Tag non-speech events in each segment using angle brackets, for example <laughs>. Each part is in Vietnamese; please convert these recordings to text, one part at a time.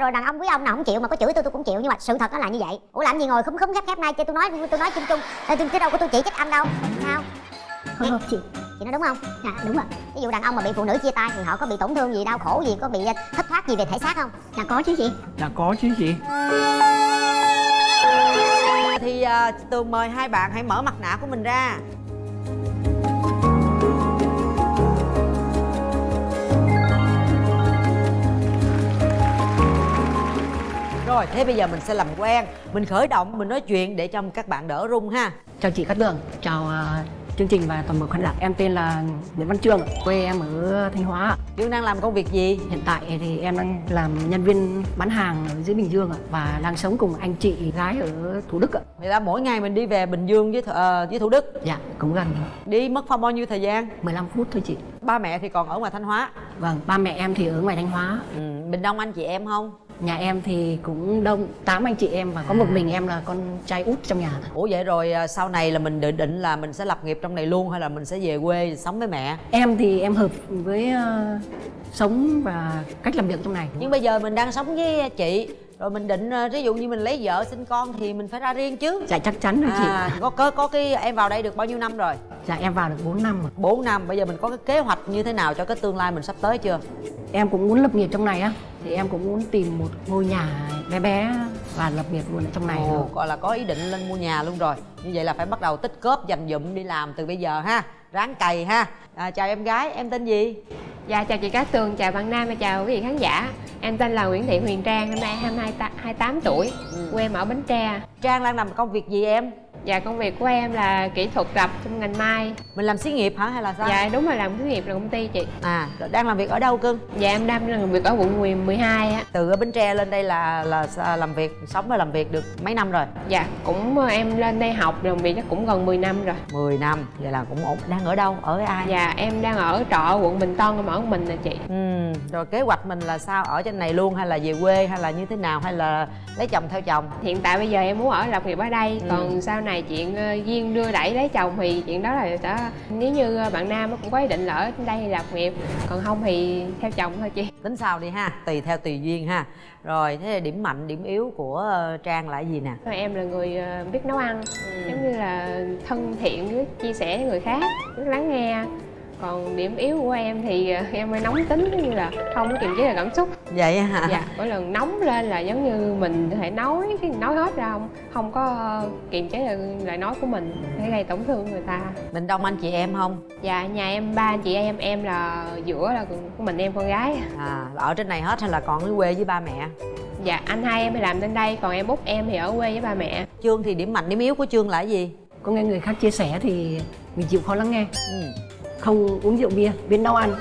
rồi đàn ông quý ông nào không chịu mà có chửi tôi tôi cũng chịu. Nhưng mà sự thật nó là như vậy. Ủa làm gì ngồi khúm khúm khép khép nay? Cho tôi nói tôi nói chung chung. Tôi chứ đâu có tôi chỉ trích anh đâu. Sao? Không, không, chị. Chị nói đúng không? Dạ đúng ạ ví dụ đàn ông mà bị phụ nữ chia tay thì họ có bị tổn thương gì đau khổ gì có bị thất thoát gì về thể xác không? Dạ có chứ chị. Dạ có chứ chị. Thì à, Tường mời hai bạn hãy mở mặt nạ của mình ra Rồi, thế bây giờ mình sẽ làm quen. Mình khởi động, mình nói chuyện để cho các bạn đỡ run ha. Chào chị Cát Tường. Chào à, chương trình và toàn bộ khán giả. Em tên là Nguyễn Văn Trương Quê em ở Thanh Hóa. Dương đang làm công việc gì? Hiện tại thì em đang làm nhân viên bán hàng ở dưới Bình Dương ạ Và đang sống cùng anh chị gái ở Thủ Đức ạ. Vậy là mỗi ngày mình đi về Bình Dương với, ờ, với Thủ Đức? Dạ cũng gần. Đi mất phong bao nhiêu thời gian? 15 phút thôi chị. Ba mẹ thì còn ở ngoài Thanh Hóa? Vâng, ba mẹ em thì ở ngoài Thanh Hóa. Ừ, Mình đông anh chị em không? Nhà em thì cũng đông, 8 anh chị em và có một mình em là con trai út trong nhà. Ủa vậy rồi à, sau này là mình định định là mình sẽ lập nghiệp trong này luôn hay là mình sẽ về quê sống với mẹ? Em thì em hợp với ờ, sống và cách làm việc trong này. Nhưng bây giờ mình đang sống với chị rồi mình định à, ví dụ như mình lấy vợ sinh con thì mình phải ra riêng chứ. Dạ chắc chắn rồi chị À, có có có cái em vào đây được bao nhiêu năm rồi? Dạ em vào được 4 năm rồi 4 năm. Bây giờ mình có cái kế hoạch như thế nào cho cái tương lai mình sắp tới chưa? Em cũng muốn lập nghiệp trong này á Thì em cũng muốn tìm một ngôi nhà bé bé và lập nghiệp luôn ở trong này Ồ, gọi là có ý định lên mua nhà luôn rồi. Như vậy là phải bắt đầu tích cóp dành dụm đi làm từ bây giờ ha. Ráng cày ha. À, chào em gái, em tên gì? Dạ chào chị Cát Tường, chào bạn Nam và chào quý vị khán giả Em tên là Nguyễn Thị Huyền Trang, năm nay 22, ta- 28 tuổi Ừ. Quê em ở Bến Tre Trang đang làm công việc gì em? Dạ công việc của em là kỹ thuật rập trong ngành mai Mình làm xí nghiệp hả hay là sao? Dạ đúng rồi làm xí nghiệp là công ty chị À, đang làm việc ở đâu cưng? Dạ em đang làm việc ở quận 10 12 á Từ ở Bến Tre lên đây là là làm việc, sống và làm việc được mấy năm rồi? Dạ cũng ờ, em lên đây học làm việc chắc cũng gần 10 năm rồi 10 năm, vậy là cũng ổn. Đang ở đâu? Ở với ai? Dạ em đang ở trọ quận Bình Tân em ở mình nè chị Ừ, rồi kế hoạch mình là sao? Ở trên này luôn hay là về quê hay là như thế nào? Hay là lấy chồng theo chồng? Hiện tại bây giờ em muốn ở lập nghiệp ở đây Ừ. Còn sau này chuyện ờ, duyên đưa đẩy lấy chồng thì chuyện đó là sẽ Nếu như ờ, bạn Nam cũng có ý định ở đây thì lập nghiệp Còn không thì theo chồng thôi chị. Tính sao đi ha, tùy theo tùy duyên ha. Rồi, thế là điểm mạnh, điểm yếu của ờ, Trang là gì nè? Em là người biết nấu ăn giống như là thân thiện chia sẻ với người khác lắng nghe còn điểm yếu của em thì ờ, em hơi nóng tính giống như là không có kiềm chế được cảm xúc Vậy hả? dạ mỗi lần nóng lên là giống như mình có thể nói cái nói hết ra không không có kiềm chế được lời nói của mình để gây tổn thương người ta Mình đông anh chị em không? dạ nhà em ba anh chị em em là giữa là của mình em con gái À, là ở trên này hết hay là còn ở quê với ba mẹ? dạ anh hai em thì làm trên đây còn em út em thì ở quê với ba mẹ Trương thì điểm mạnh, điểm yếu của Trương là gì? Có nghe người khác chia sẻ thì mình chịu khó lắng nghe Ừ. Không uống rượu bia, biến nấu ăn.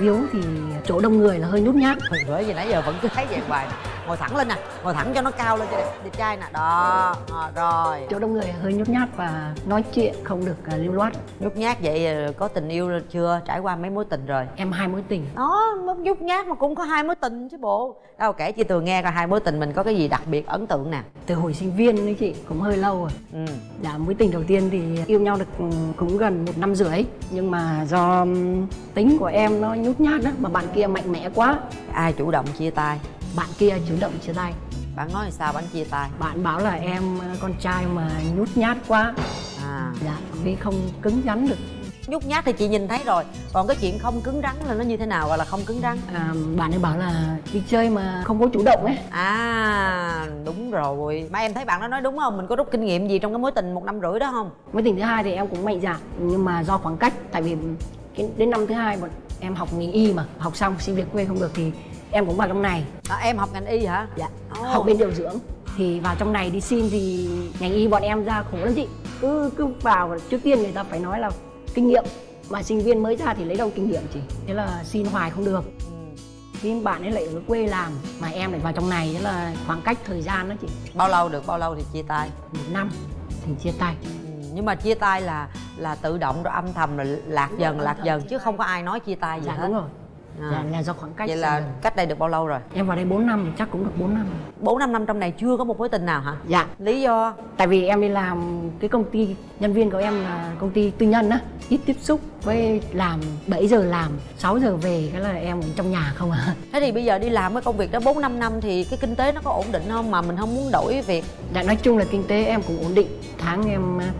Yếu thì chỗ đông người là hơi nhút nhát. Bởi gì nãy giờ vẫn cứ thấy vậy hoài. Ngồi thẳng lên nè, ngồi thẳng cho nó cao lên cho đẹp, đẹp trai nè. Đó, à, rồi. Chỗ đông người hơi nhút nhát và nói chuyện không được à, lưu loát. Nhút nhát vậy ờ, có tình yêu chưa? Trải qua mấy mối tình rồi? Em hai mối tình. Đó, nhút nhát mà cũng có hai mối tình chứ bộ. Đâu kể chị Tường nghe coi hai mối tình mình có cái gì đặc biệt ấn tượng nè. Từ hồi sinh viên đấy chị, cũng hơi lâu rồi. Ừ, Dạ, mối tình đầu tiên thì yêu nhau được ừ, cũng gần một năm rưỡi. Nhưng mà do ừm, tính của em nó nhút nhát đó Mà bạn kia mạnh mẽ quá. Ai chủ động chia tay? Bạn kia chủ động chia tay Bạn nói sao bạn chia tay? Bạn bảo là em ờ, con trai mà nhút nhát quá À, Dạ, vì không cứng rắn được nhút nhát thì chị nhìn thấy rồi Còn cái chuyện không cứng rắn là nó như thế nào gọi là không cứng rắn? à, Bạn ấy bảo là đi chơi mà không có chủ động ấy À, đúng rồi Mà em thấy bạn đó nói đúng không? Mình có rút kinh nghiệm gì trong cái mối tình một năm rưỡi đó không? Mối tình thứ hai thì em cũng mạnh dạn Nhưng mà do khoảng cách Tại vì đến năm thứ hai bọn em học ngành y mà Học xong xin việc quê không được thì em cũng vào trong này. À, em học ngành y hả? Dạ, Ồ. học bên điều dưỡng. Thì vào trong này đi xin thì ngành y bọn em ra khổ lắm chị. Cứ cứ vào trước tiên người ta phải nói là kinh nghiệm. Mà sinh viên mới ra thì lấy đâu kinh nghiệm chị? Thế là xin hoài không được. Ừ. thì bạn ấy lại ở quê làm mà em lại vào trong này thế là khoảng cách thời gian đó chị. Bao lâu được, bao lâu thì chia tay? một năm thì chia tay. Ừ, nhưng mà chia tay là là tự động rồi âm thầm rồi lạc dần lạc dần chứ không có ai nói chia tay gì dạ hết. đúng rồi À. dạ, là do khoảng cách vậy là gần. cách đây được bao lâu rồi? Em vào đây 4 năm chắc cũng được 4 năm. Bốn năm năm trong này chưa có một mối tình nào hả? Dạ. Lý do? Tại vì em đi làm cái công ty nhân viên của em là công ty tư nhân á ít tiếp xúc với làm 7 giờ làm 6 giờ về cái là em ở trong nhà không à. Thế thì bây giờ đi làm cái công việc đó bốn năm năm thì cái kinh tế nó có ổn định không mà mình không muốn đổi việc? Dạ nói chung là kinh tế em cũng ổn định. Tháng em à,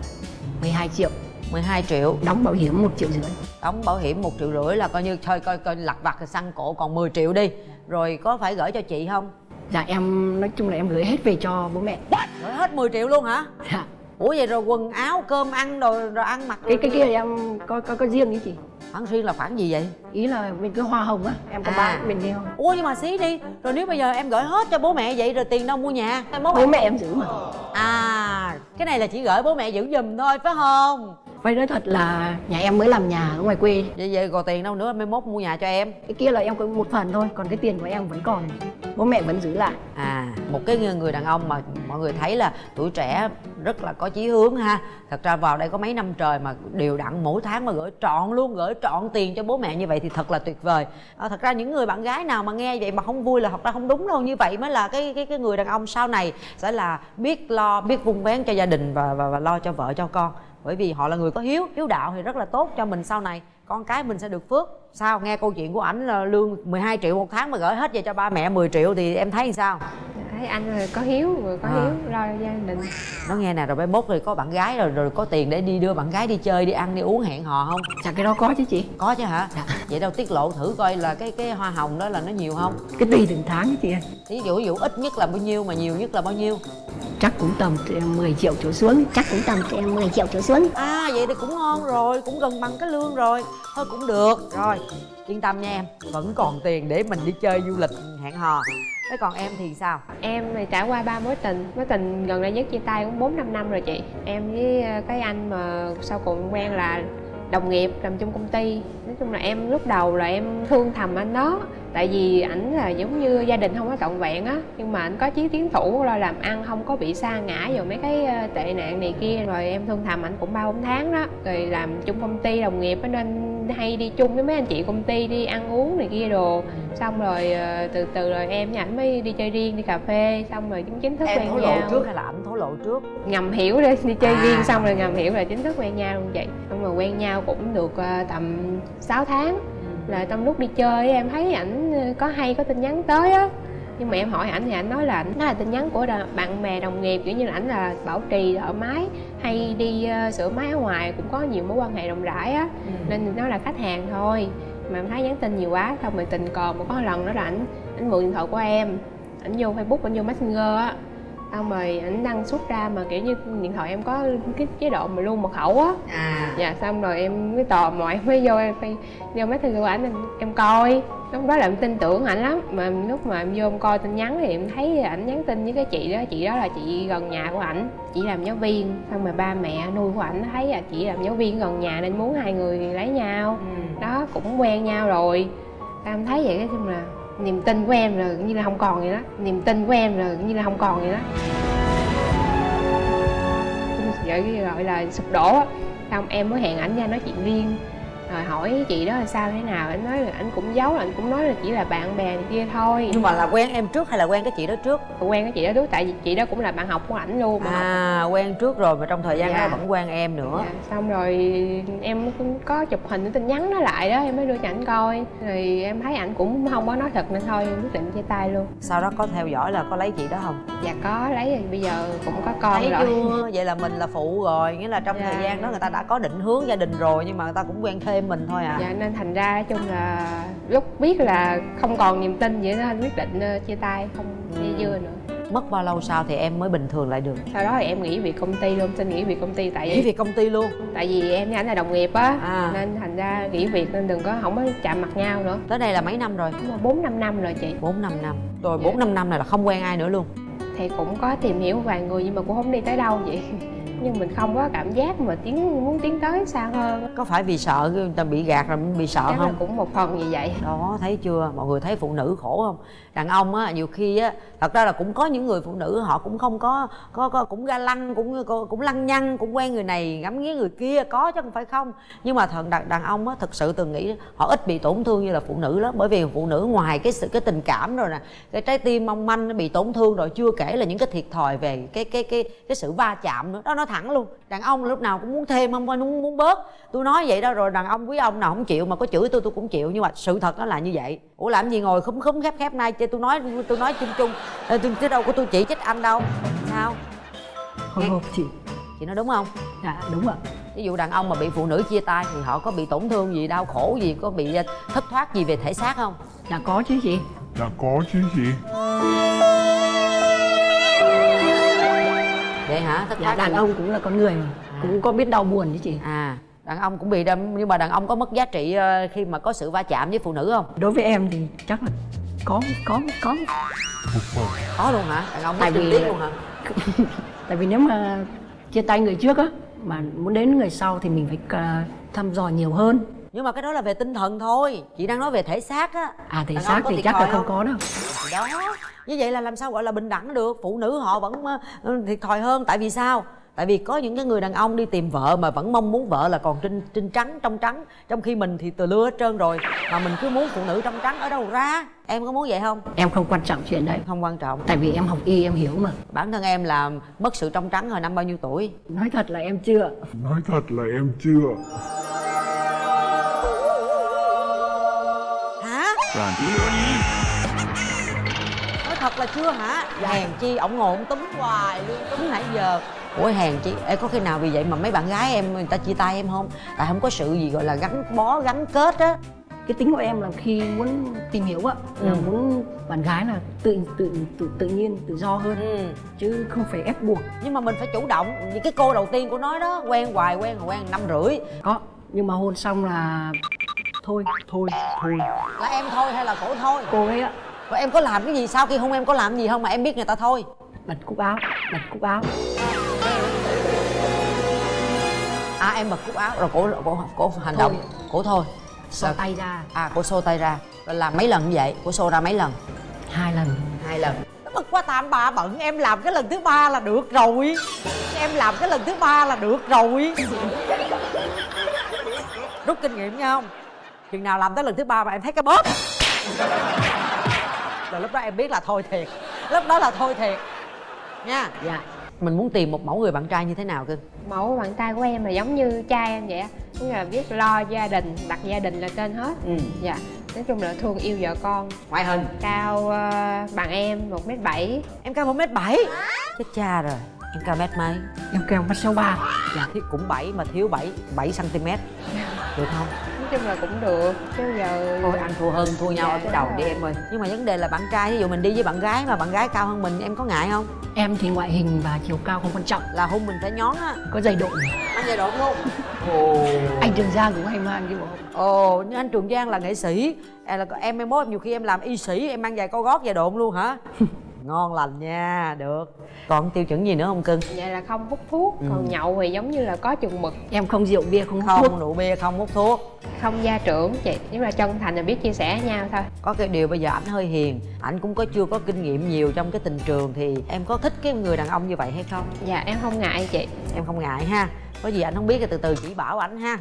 12 triệu 12 triệu. Đóng bảo hiểm 1 triệu rưỡi. Đóng bảo hiểm một triệu rưỡi là coi như thôi coi coi lặt vặt xăng cổ còn 10 triệu đi. Rồi có phải gửi cho chị không? Dạ em nói chung là em gửi hết về cho bố mẹ. Gửi hết 10 triệu luôn hả? Dạ. Ủa vậy rồi quần áo cơm ăn rồi rồi ăn mặc cái cái kia em có có có riêng với chị? Khoản riêng là khoản gì vậy? Ý là bên cái hoa hồng á em có À. bán bên kia ủa nhưng mà xí đi rồi nếu bây giờ em gửi hết cho bố mẹ vậy rồi tiền đâu mua nhà? Bố bố mẹ em giữ mà. À cái này là chỉ gửi bố mẹ giữ giùm thôi phải không phải nói thật là nhà em mới làm nhà ở ngoài quê. Vậy vậy còn tiền đâu nữa mai mốt mua nhà cho em. Cái kia là em có một phần thôi còn cái tiền của em vẫn còn. Bố mẹ vẫn giữ lại. À một cái người đàn ông mà mọi người thấy là tuổi trẻ rất là có chí hướng ha. Thật ra vào đây có mấy năm trời mà đều đặn mỗi tháng mà gửi trọn luôn gửi trọn tiền cho bố mẹ như vậy thì thật là tuyệt vời. À, thật ra những người bạn gái nào mà nghe vậy mà không vui là thật ra không đúng đâu. Như vậy mới là cái cái cái người đàn ông sau này sẽ là biết lo biết vun vén cho gia đình và và, và lo cho vợ cho con bởi vì họ là người có hiếu hiếu đạo thì rất là tốt cho mình sau này. Con cái mình sẽ được phước. Sao? Nghe câu chuyện của ảnh là lương 12 triệu một tháng mà gửi hết về cho ba mẹ 10 triệu thì em thấy sao? Thấy anh là có hiếu người có À. hiếu lo gia đình. Nó nghe nè rồi mai mốt rồi có bạn gái rồi rồi có tiền để đi đưa bạn gái đi chơi đi ăn đi uống hẹn hò không? Dạ cái đó có chứ chị. Có chứ hả? Dạ. vậy đâu tiết lộ thử coi là cái cái hoa hồng đó là nó nhiều không? Cái tùy từng tháng chứ chị ơi. Ví dụ ví dụ ít nhất là bao nhiêu mà nhiều nhất là bao nhiêu? Chắc cũng tầm từ 10 triệu trở xuống chắc cũng tầm từ 10 triệu trở xuống. À vậy thì cũng ngon rồi cũng gần bằng cái lương rồi. Thôi cũng được. Rồi yên tâm nha em vẫn còn tiền để mình đi chơi du lịch hẹn hò thế còn em thì sao? Em thì trải qua ba mối tình. Mối tình gần đây nhất chia tay cũng bốn năm năm rồi chị. Em với ờ, cái anh mà sau cùng quen là đồng nghiệp làm chung công ty. Nói chung là em lúc đầu là em thương thầm anh đó. Tại vì ảnh là giống như gia đình không có trọn vẹn á. Nhưng mà ảnh có chí tiến thủ lo làm ăn, không có bị sa ngã vào mấy cái ờ, tệ nạn này kia. Rồi em thương thầm ảnh cũng ba bốn tháng đó. Rồi làm chung công ty, đồng nghiệp nên hay đi chung với mấy anh chị công ty đi ăn uống này kia đồ xong rồi ờ, từ từ rồi em với ảnh mới đi chơi riêng đi cà phê xong rồi chính chính thức em quen thổ lộ nhau. trước hay là ảnh thổ lộ trước? Ngầm hiểu đi đi chơi À. riêng xong rồi ngầm hiểu là chính thức quen nhau luôn vậy. Xong rồi quen nhau cũng được ờ, tầm 6 tháng. Là trong lúc đi chơi em thấy ảnh ờ, có hay có tin nhắn tới á. Nhưng mà em hỏi ảnh thì ảnh nói là ảnh đó là tin nhắn của bạn bè đồng nghiệp kiểu như là ảnh là bảo trì ở máy hay đi sửa máy ở ngoài cũng có nhiều mối quan hệ rộng rãi á. Nên nó là khách hàng thôi mà em thấy nhắn tin nhiều quá, xong rồi tình cờ một có lần đó là ảnh ảnh mượn điện thoại của em, ảnh vô facebook, ảnh vô messenger á xong rồi ảnh đăng xuất ra mà kiểu như điện thoại em có cái chế độ mà luôn mật khẩu á. À. Dạ xong rồi em mới tò mò em mới vô em phải vô messenger của ảnh em, em coi. Lúc đó là em tin tưởng ảnh lắm mà lúc mà em vô em coi tin nhắn thì em thấy ảnh nhắn tin với cái chị đó chị đó là chị gần nhà của ảnh chị làm giáo viên. Xong rồi ba mẹ nuôi của ảnh thấy là chị làm giáo viên gần nhà nên muốn hai người lấy nhau. Đó cũng quen nhau rồi. Em thấy vậy cái chung là niềm tin của em là cũng như là không còn vậy đó. Niềm tin của em là cũng như là không còn vậy đó. Vậy cái gọi là sụp đổ á. Xong em mới hẹn ảnh ra nói chuyện riêng rồi hỏi chị đó là sao thế nào? Anh nói là anh cũng giấu anh cũng nói là chỉ là bạn bè này kia thôi. Nhưng mà là quen em trước hay là quen cái chị đó trước? Quen cái chị đó trước tại vì chị đó cũng là bạn học của ảnh luôn học à quen trước rồi mà trong thời gian Dạ. đó vẫn quen em nữa. Dạ, xong rồi em cũng có chụp hình cái tin nhắn nó lại đó em mới đưa cho ảnh coi. Rồi em thấy ảnh cũng không có nói thật nên thôi em quyết định chia tay luôn. Sau đó có theo dõi là có lấy chị đó không? Dạ có lấy rồi bây giờ cũng có con thấy rồi. chưa? Vậy là mình là phụ rồi nghĩa là trong Dạ. thời gian đó người ta đã có định hướng gia đình rồi nhưng mà người ta cũng quen thêm mình thôi à. Dạ nên thành ra chung là lúc biết là không còn niềm tin vậy anh quyết định ờ, chia tay không dây dưa nữa. Mất bao lâu sau thì em mới bình thường lại được? Sau đó thì em nghỉ việc công ty luôn xin nghỉ việc công ty tại nghỉ vì việc công ty luôn? Tại vì em với ảnh là đồng nghiệp á À. nên thành ra nghỉ việc nên đừng có không có chạm mặt nhau nữa. Tới đây là mấy năm rồi? Bốn năm năm rồi chị. Bốn năm năm. Rồi Dạ. bốn năm năm này là không quen ai nữa luôn? Thì cũng có tìm hiểu vài người nhưng mà cũng không đi tới đâu vậy nhưng mình không có cảm giác mà tiến muốn tiến tới xa hơn. Có phải vì sợ người ta bị gạt rồi mình bị sợ chắc là không? cũng một phần như vậy. Đó thấy chưa? Mọi người thấy phụ nữ khổ không? Đàn ông á nhiều khi á thật ra là cũng có những người phụ nữ họ cũng không có có, có cũng ga lăng cũng cũng lăng nhăng cũng quen người này ngắm nghía người kia có chứ không phải không? Nhưng mà thằng đàn, đàn ông á thực sự từng nghĩ họ ít bị tổn thương như là phụ nữ lắm bởi vì phụ nữ ngoài cái sự cái tình cảm rồi nè cái trái tim mong manh nó bị tổn thương rồi chưa kể là những cái thiệt thòi về cái cái cái cái sự va chạm nữa. Đó nó thẳng luôn. Đàn ông lúc nào cũng muốn thêm không muốn muốn bớt. Tôi nói vậy đó rồi đàn ông quý ông nào không chịu mà có chửi tôi tôi cũng chịu. Nhưng mà sự thật nó là như vậy. Ủa làm gì ngồi khúm khúm khép khép nay? Tôi nói tôi nói chung chung. Tôi chứ đâu có tôi chỉ trích anh đâu. Sao? Hồi hộp chị chị nói đúng không? Dạ đúng ạ. Ví dụ đàn ông mà bị phụ nữ chia tay thì họ có bị tổn thương gì đau khổ gì có bị thất thoát gì về thể xác không? Dạ có chứ chị. Dạ có chứ chị vậy hả? Thất dạ, thoát đàn ông cũng là con người mà. Cũng có biết đau buồn chứ chị. À. Đàn ông cũng bị đâm nhưng mà đàn ông có mất giá trị ờ, khi mà có sự va chạm với phụ nữ không? Đối với em thì chắc là có có có. Có luôn hả? Đàn ông Tại mất vì- luôn hả? <laughs> tại vì nếu mà chia tay người trước á mà muốn đến người sau thì mình phải à, thăm dò nhiều hơn. Nhưng mà cái đó là về tinh thần thôi. Chị đang nói về thể xác á. À thể Đàn xác thì chắc là thòi không? có đâu Thì đó. Như vậy là làm sao gọi là bình đẳng được? Phụ nữ họ vẫn thiệt thòi hơn. Tại vì sao? Tại vì có những cái người đàn ông đi tìm vợ mà vẫn mong muốn vợ là còn trinh trinh trắng trong trắng. Trong khi mình thì từ lưa hết trơn rồi mà mình cứ muốn phụ nữ trong trắng ở đâu ra? Em có muốn vậy không? Em không quan trọng chuyện đấy. Không quan trọng. Tại vì em học y em hiểu mà. Bản thân em là mất sự trong trắng hồi năm bao nhiêu tuổi? Nói thật là em chưa. Nói thật là em chưa. Hả thật là chưa hả? Hèn chi ổng ngồi ổng túm hoài luôn túm nãy giờ. Ủa hèn chi? Ê, có khi nào vì vậy mà mấy bạn gái em người ta chia tay em không? Tại không có sự gì gọi là gắn bó gắn kết á. Cái tính của em là khi muốn tìm hiểu á là Ừ. muốn bạn gái là tự tự tự tự nhiên tự do hơn. Ừ. chứ không phải ép buộc. Nhưng mà mình phải chủ động. Như cái cô đầu tiên của nói đó quen hoài quen rồi quen năm rưỡi. Có nhưng mà hôn xong là thôi thôi thôi. Là em thôi hay là cổ thôi? Cô ấy á rồi em có làm cái gì sau khi hôn em có làm gì không mà em biết người ta thôi? Bật cúc áo bật cúc áo à em bật cúc áo rồi cổ cổ cổ hành động. Cổ thôi. Xỏ Rồi- tay ra. À cổ xô tay ra. Rồi làm mấy lần như vậy? Cổ xô ra mấy lần? Hai lần. Hai lần. Bật qua tam ba bận em làm cái lần thứ ba là được rồi. Em làm cái lần thứ ba là được rồi. Rút kinh nghiệm nha không chừng nào làm tới lần thứ ba mà em thấy cái bóp rồi lúc đó em biết là thôi thiệt. Lúc đó là thôi thiệt. Nha. Dạ. Mình muốn tìm một mẫu người bạn trai như thế nào cưng mẫu bạn trai của em là giống như trai em vậy á. Tức là biết lo gia đình đặt gia đình là trên hết. Ừ. Dạ. Nói chung là thương yêu vợ con. Ngoại hình. Cao ờ, bằng em một m bảy. Em cao một mét bảy? Chết cha rồi. Em cao mét mấy? Em kêu mắt số ba. Dạ. Thì cũng bảy mà thiếu bảy bảy cm được không chung là cũng được chứ giờ thôi ăn thua hơn thua nhau Dạ, ở cái đầu đúng đi rồi. em ơi. Nhưng mà vấn đề là bạn trai ví dụ mình đi với bạn gái mà bạn gái cao hơn mình em có ngại không? Em thì ngoại hình và chiều cao không quan trọng. Là hôn mình phải nhón á. Có giày độn ăn giai đoạn luôn. Ồ. Anh trường giang cũng hay mang cái bộ. Ồ nhưng anh trường giang là nghệ sĩ. Em là em em mốt nhiều khi em làm y sĩ em mang giày cao gót giày độn luôn hả <laughs> ngon lành nha được. Còn tiêu chuẩn gì nữa không cưng? Vậy là không hút thuốc Ừ. còn nhậu thì giống như là có chừng mực. Em không rượu bia không hút không thuốc. rượu bia không hút thuốc. Không gia trưởng chị. Nếu là chân thành là biết chia sẻ với nhau thôi. Có cái điều bây giờ ảnh hơi hiền ảnh cũng có chưa có kinh nghiệm nhiều trong cái tình trường thì em có thích cái người đàn ông như vậy hay không? Dạ em không ngại chị. Em không ngại ha. Có gì anh không biết thì từ từ chỉ bảo ảnh ha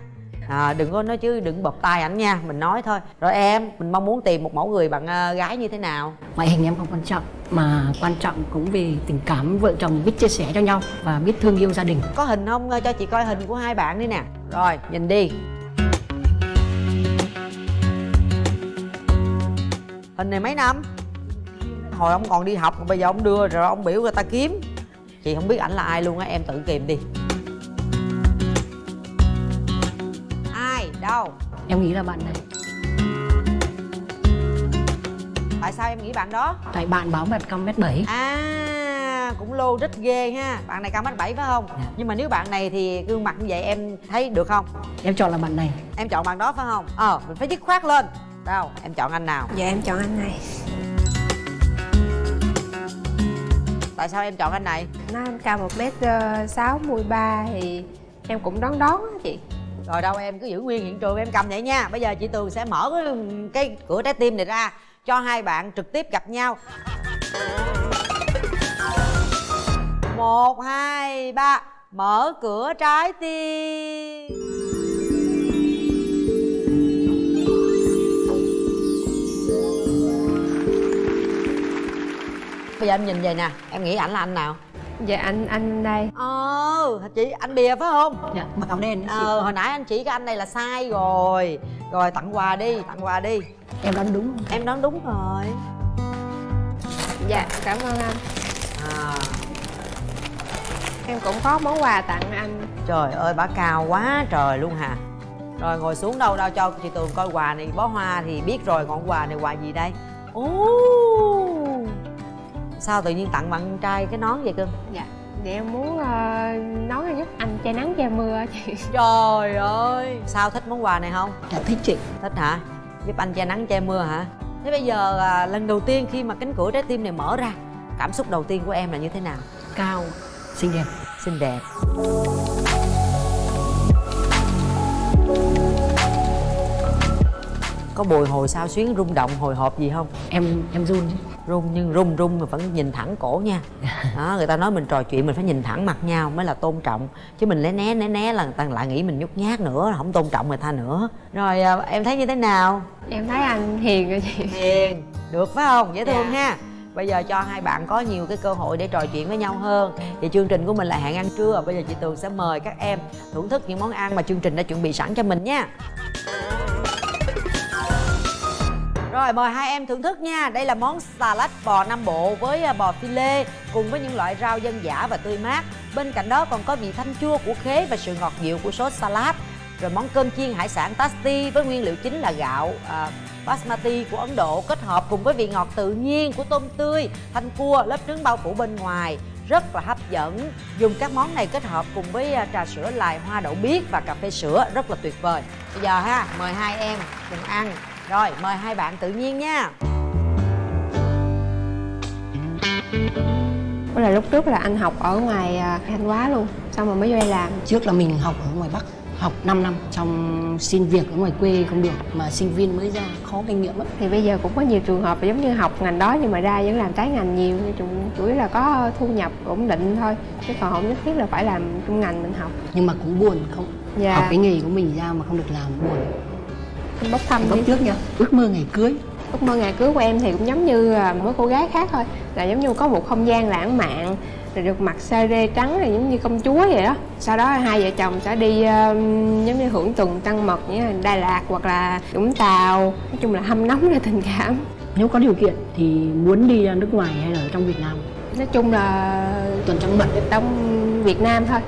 à, đừng có nói chứ đừng bập tay ảnh nha mình nói thôi. Rồi em mình mong muốn tìm một mẫu người bạn ờ, gái như thế nào? Ngoại hình em không quan trọng mà quan trọng cũng vì tình cảm vợ chồng biết chia sẻ cho nhau và biết thương yêu gia đình. Có hình không? Ờ, cho chị coi hình của hai bạn đi nè. Rồi nhìn đi. Hình này mấy năm? Hồi ông còn đi học mà bây giờ ông đưa rồi ông biểu người ta kiếm. Chị không biết ảnh là ai luôn á em tự kìm đi em nghĩ là bạn này. Tại sao em nghĩ bạn đó? Tại bạn báo mặt cao mét bảy. À cũng lô rít ghê ha. Bạn này cao mét bảy phải không? Dạ. nhưng mà nếu bạn này thì gương mặt như vậy em thấy được không? Em chọn là bạn này. Em chọn bạn đó phải không? Ờ mình phải dứt khoát lên. Đâu em chọn anh nào? Dạ em chọn anh này. Tại sao em chọn anh này? Nó cao một mét ờ, sáu mươi ba thì em cũng đón đón á chị rồi đâu em cứ giữ nguyên hiện trường em cầm vậy nha. Bây giờ chị tường sẽ mở cái, cái cửa trái tim này ra cho hai bạn trực tiếp gặp nhau. Một hai ba mở cửa trái tim. Bây giờ em nhìn vậy nè em nghĩ ảnh là anh nào? Dạ anh anh đây. Ờ chị anh bìa phải không? Dạ áo đen ờ hồi nãy anh chỉ cái anh này là sai rồi. Rồi tặng quà đi tặng quà đi. Em đoán đúng em đoán đúng rồi. Dạ cảm ơn anh. À. Em cũng có món quà tặng anh. Trời ơi bà cao quá trời luôn hà rồi ngồi xuống đâu đâu cho chị tường coi quà này. Bó hoa thì biết rồi còn quà này quà gì đây? Ố sao tự nhiên tặng bạn trai cái nón vậy cưng dạ để em muốn uh, nói là giúp anh che nắng che mưa á chị. <laughs> Trời ơi! Sao thích món quà này không? Dạ thích chị. Thích hả? Giúp anh che nắng che mưa hả? Thế bây giờ à, lần đầu tiên khi mà cánh cửa trái tim này mở ra cảm xúc đầu tiên của em là như thế nào? Cao xinh đẹp. Xinh đẹp. Có bồi hồi sao xuyến rung động hồi hộp gì không? Em em run chứ rung nhưng rung rung mà vẫn nhìn thẳng cổ nha. <laughs> Đó người ta nói mình trò chuyện mình phải nhìn thẳng mặt nhau mới là tôn trọng. Chứ mình né né né né là người ta lại nghĩ mình nhút nhát nữa không tôn trọng người ta nữa. Rồi à, em thấy như thế nào? Em thấy anh hiền rồi chị. Hiền. Được phải không? Dễ thương Dạ. ha. Bây giờ cho hai bạn có nhiều cái cơ hội để trò chuyện với nhau hơn. Thì chương trình của mình là hẹn ăn trưa. Bây giờ chị tường sẽ mời các em thưởng thức những món ăn mà chương trình đã chuẩn bị sẵn cho mình nha rồi mời hai em thưởng thức nha. Đây là món salad bò Nam Bộ với à, bò phi lê Cùng với những loại rau dân dã và tươi mát. Bên cạnh đó còn có vị thanh chua của khế và sự ngọt dịu của sốt salad. Rồi món cơm chiên hải sản tasti với nguyên liệu chính là gạo à, basmati của Ấn Độ Kết hợp cùng với vị ngọt tự nhiên của tôm tươi Thanh cua, lớp trứng bao phủ bên ngoài. Rất là hấp dẫn. Dùng các món này kết hợp cùng với à, trà sữa lài hoa đậu biếc và cà phê sữa rất là tuyệt vời. Bây giờ ha mời hai em cùng ăn rồi mời hai bạn tự nhiên nha. Đó là lúc trước là anh học ở ngoài à, Thanh Hóa luôn Xong rồi mới vô đây làm. Trước là mình học ở ngoài bắc học 5 năm trong xin việc ở ngoài quê không được mà sinh viên mới ra khó kinh nghiệm lắm. Thì bây giờ cũng có nhiều trường hợp là giống như học ngành đó nhưng mà ra vẫn làm trái ngành nhiều chủ, chủ yếu là có thu nhập ổn định thôi Chứ còn không nhất thiết là phải làm trong ngành mình học. Nhưng mà cũng buồn không? Dạ. học cái nghề của mình ra mà không được làm buồn Bốc thăm lúc đi. trước nha. Ước mơ ngày cưới. Ước mơ ngày cưới của em thì cũng giống như à, mỗi cô gái khác thôi. Là giống như có một không gian lãng mạn Rồi được mặc sa rê trắng rồi giống như công chúa vậy đó. Sau đó hai vợ chồng sẽ đi um, giống như hưởng tuần trăng mật như Đà Lạt hoặc là Vũng Tàu. Nói chung là hâm nóng ra tình cảm. Nếu có điều kiện thì muốn đi ra nước ngoài hay là ở trong việt nam? Nói chung là tuần trăng mật. trong Việt Nam thôi.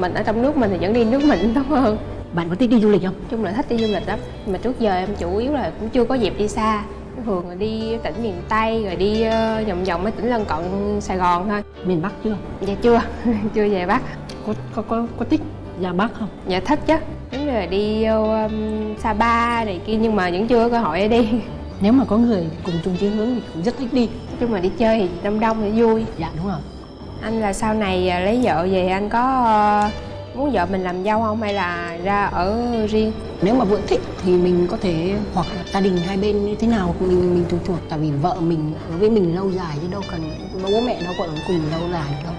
Mình ở trong nước mình thì vẫn đi nước mình tốt hơn bạn có thích đi du lịch không? Chung là thích đi du lịch lắm. Mà trước giờ em chủ yếu là cũng chưa có dịp đi xa. Thường là đi tỉnh miền Tây rồi đi ờ, vòng vòng mấy tỉnh lân cận Sài Gòn thôi. Miền bắc chưa? Dạ chưa, <laughs> chưa về Bắc. Có có có, có thích ra bắc không? Dạ thích chứ. Như là đi vô um, Sapa này kia nhưng mà vẫn chưa có cơ hội để đi. Nếu mà có người cùng chung chí hướng thì cũng rất thích đi. Nói chung là đi chơi thì đông đông thì vui. Dạ đúng rồi Anh là sau này à, lấy vợ về anh có ờ, muốn vợ mình làm dâu không hay là ra ở riêng? Nếu mà vợ thích thì mình có thể hoặc là gia đình hai bên như thế nào mình mình tùy thuộc. Tại vì vợ mình ở với mình lâu dài chứ đâu cần bố mẹ đâu còn cùng lâu dài đâu.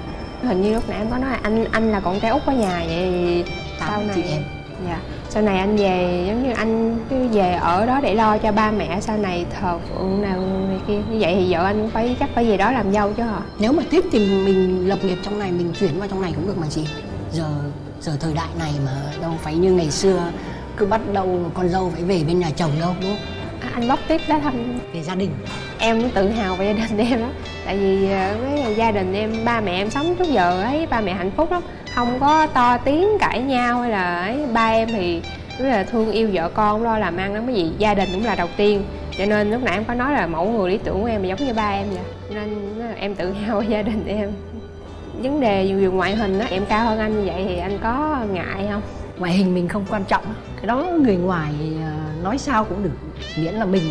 Hình như lúc nãy em có nói là anh anh là con trai út ở nhà vậy Tám sau này chị em. dạ. Sau này anh về giống như anh cứ về ở đó để lo cho ba mẹ sau này thờ phượng nào này kia. Như vậy thì vợ anh cũng phải chắc phải về đó làm dâu chứ hả? Nếu mà thích thì mình lập nghiệp trong này mình chuyển vào trong này cũng được mà chị. Giờ giờ thời đại này mà đâu phải như ngày xưa cứ bắt đầu con dâu phải về bên nhà chồng đâu đúng không? À, anh bóc tiếp đó thăm về gia đình. Em cũng tự hào về gia đình <laughs> em lắm. Tại vì ờ, với gia đình em ba mẹ em sống trước giờ ấy ba mẹ hạnh phúc lắm. Không có to tiếng cãi nhau hay là ấy ba em thì rất là thương yêu vợ con lo làm ăn lắm. Cái gì gia đình cũng là đầu tiên. Cho nên lúc nãy em có nói là mẫu người lý tưởng của em giống như ba em vậy. Nên ờ, em tự hào về gia đình em vấn đề dù dù ngoại hình á em cao hơn anh như vậy thì anh có ngại không? Ngoại hình mình không quan trọng cái đó người ngoài à, nói sao cũng được miễn là mình.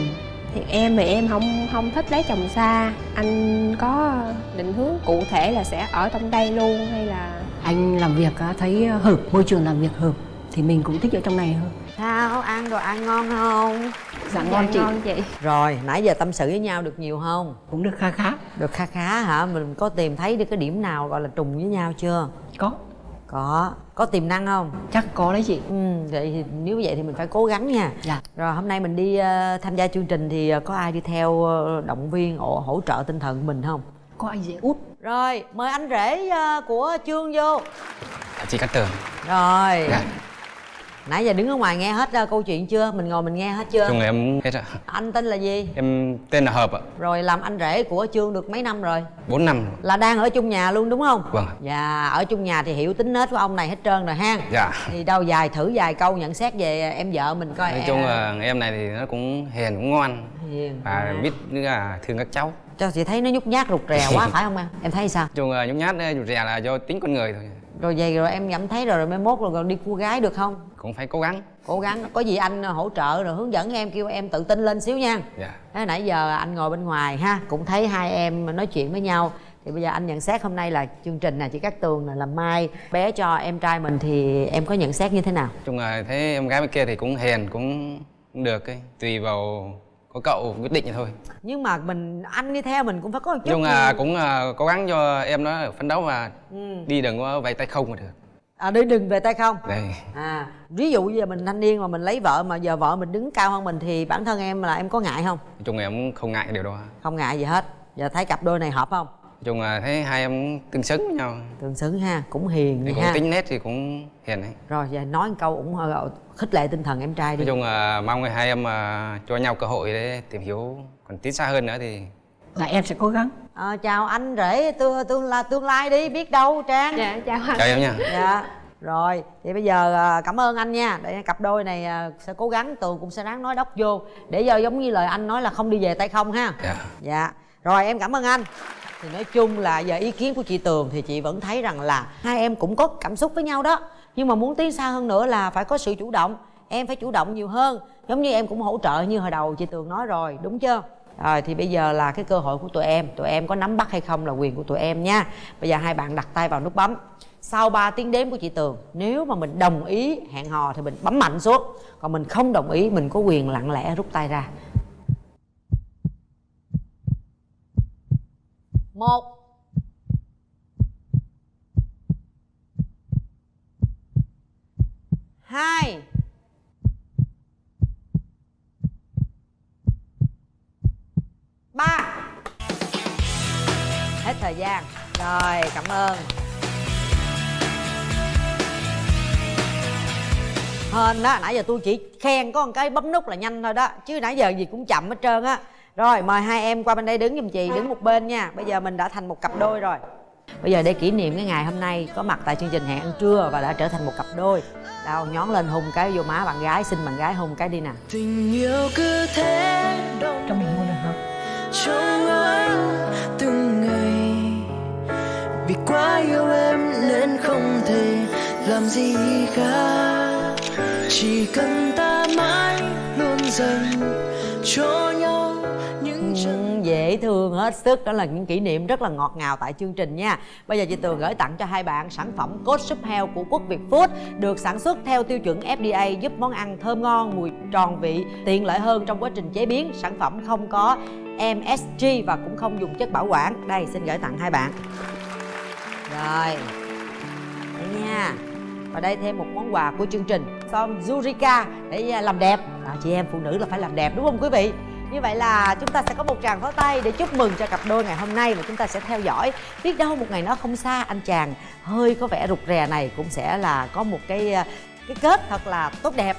Thì em thì em không không thích lấy chồng xa. Anh có định hướng cụ thể là sẽ ở trong đây luôn hay là? Anh làm việc thấy hợp môi trường làm việc hợp thì mình cũng thích ở trong này hơn sao ăn đồ ăn ngon không? Dạ ngon chị. ngon chị. Rồi nãy giờ tâm sự với nhau được nhiều không? Cũng được kha khá. Được kha khá hả? Mình có tìm thấy được cái điểm nào gọi là trùng với nhau chưa? Có. Có. Có tiềm năng không? Chắc có đấy chị. Ừ vậy thì nếu vậy thì mình phải cố gắng nha. Dạ. Rồi hôm nay mình đi ờ, tham gia chương trình thì ờ, có ai đi theo ờ, động viên hỗ, hỗ trợ tinh thần mình không? Có anh dễ út. Rồi mời anh rể ờ, của chương vô. Chị Cát Tường. Rồi. Dạ. Nãy giờ đứng ở ngoài nghe hết ờ, câu chuyện chưa? Mình ngồi mình nghe hết chưa? Chung em hết rồi anh tên là gì? Em tên là Hợp ạ. Rồi làm anh rể của chương được mấy năm rồi? 4 năm. Rồi. là đang ở chung nhà luôn đúng không? Vâng. dạ ở chung nhà thì hiểu tính nết của ông này hết trơn rồi ha. Dạ. Thì đâu dài thử vài câu nhận xét về em vợ mình coi. Nói em- chung là em này thì nó cũng hiền cũng ngoan. Hiền và à. biết nữa là thương các cháu. Cho chị thấy nó nhút nhát rụt rè quá <laughs> phải không em? Em thấy sao? Chung là nhút nhát rụt rè là do tính con người thôi rồi vậy rồi em cảm thấy rồi rồi mai mốt rồi, rồi đi cua gái được không? Cũng phải cố gắng. Cố gắng. Có gì anh hỗ trợ rồi hướng dẫn em kêu em tự tin lên xíu nha. Dạ. Thế nãy giờ anh ngồi bên ngoài ha cũng thấy hai em nói chuyện với nhau. Thì bây giờ anh nhận xét hôm nay là chương trình nè chị Cát Tường nè làm mai. Bé cho em trai mình thì em có nhận xét như thế nào? Chung là thấy em gái bên kia thì cũng hiền cũng cũng được ấy. Tùy vào có cậu quyết định vậy thôi. Nhưng mà mình anh đi theo mình cũng phải có một chút là gì. cũng à, cố gắng cho em nó phấn đấu và Ừ. đi đừng có vay tay không mà được. À đi đừng về tay không? Đây. À ví dụ giờ mình thanh niên mà mình lấy vợ mà giờ vợ mình đứng cao hơn mình thì bản thân em là em có ngại không? Nói chung em không ngại điều đó. Không ngại gì hết. Giờ thấy cặp đôi này hợp không chung là thấy hai em tương xứng với nhau. Tương xứng ha cũng hiền thì đi cũng ha. tính nết thì cũng hiền ấy rồi giờ nói một câu ủng hộ khích lệ tinh thần em trai đi. Nói chung là mong là hai em à, cho nhau cơ hội để tìm hiểu còn tiến xa hơn nữa thì dạ em sẽ cố gắng. Ờ, chào anh rể tương tương là tương lai đi biết đâu trang. Dạ chào anh. Chào em nha. Dạ rồi thì bây giờ à, cảm ơn anh nha. Để cặp đôi này à, sẽ cố gắng tường cũng sẽ ráng nói đốc vô. Để giờ giống như lời anh nói là không đi về tay không ha. Dạ. Dạ rồi em cảm ơn anh thì nói chung là giờ ý kiến của chị tường thì chị vẫn thấy rằng là hai em cũng có cảm xúc với nhau đó. Nhưng mà muốn tiến xa hơn nữa là phải có sự chủ động. Em phải chủ động nhiều hơn. Giống như em cũng hỗ trợ như hồi đầu chị tường nói rồi, đúng chưa? Rồi, thì bây giờ là cái cơ hội của tụi em. Tụi em có nắm bắt hay không là quyền của tụi em nha. Bây giờ hai bạn đặt tay vào nút bấm. Sau 3 tiếng đếm của chị tường, nếu mà mình đồng ý hẹn hò thì mình bấm mạnh xuống. Còn mình không đồng ý, mình có quyền lặng lẽ rút tay ra. Một. Hai. Ba. Hết thời gian. Rồi, cảm ơn. Hên đó, nãy giờ tôi chỉ khen có một cái bấm nút là nhanh thôi đó, chứ nãy giờ gì cũng chậm hết trơn á rồi mời hai em qua bên đây đứng giùm chị đứng một bên nha. Bây giờ mình đã thành một cặp đôi rồi. Bây giờ để kỷ niệm cái ngày hôm nay có mặt tại chương trình hẹn ăn trưa và đã trở thành một cặp đôi. Đâu nhón lên hung cái vô má bạn gái xin bạn gái hung cái đi nè. Tình yêu cứ thế trong mình luôn được không? Trong anh từng ngày. Vì quá yêu em nên không thể làm gì khác. Chỉ cần ta mãi luôn dành cho dễ thương hết sức. Đó là những kỷ niệm rất là ngọt ngào tại chương trình nha. Bây giờ chị tường gửi tặng cho hai bạn sản phẩm cốt súp heo của quốc việt food được sản xuất theo tiêu chuẩn fda giúp món ăn thơm ngon mùi tròn vị tiện lợi hơn trong quá trình chế biến. Sản phẩm không có msg và cũng không dùng chất bảo quản. Đây xin gửi tặng hai bạn. Rồi. Đây nha. Và đây thêm một món quà của chương trình. Son Zurika để à, làm đẹp. À, chị em phụ nữ là phải làm đẹp đúng không quý vị? Như vậy là chúng ta sẽ có một tràng pháo tay để chúc mừng cho cặp đôi ngày hôm nay và chúng ta sẽ theo dõi. Biết đâu một ngày nó không xa, anh chàng hơi có vẻ rụt rè này cũng sẽ là có một cái ờ, cái kết thật là tốt đẹp.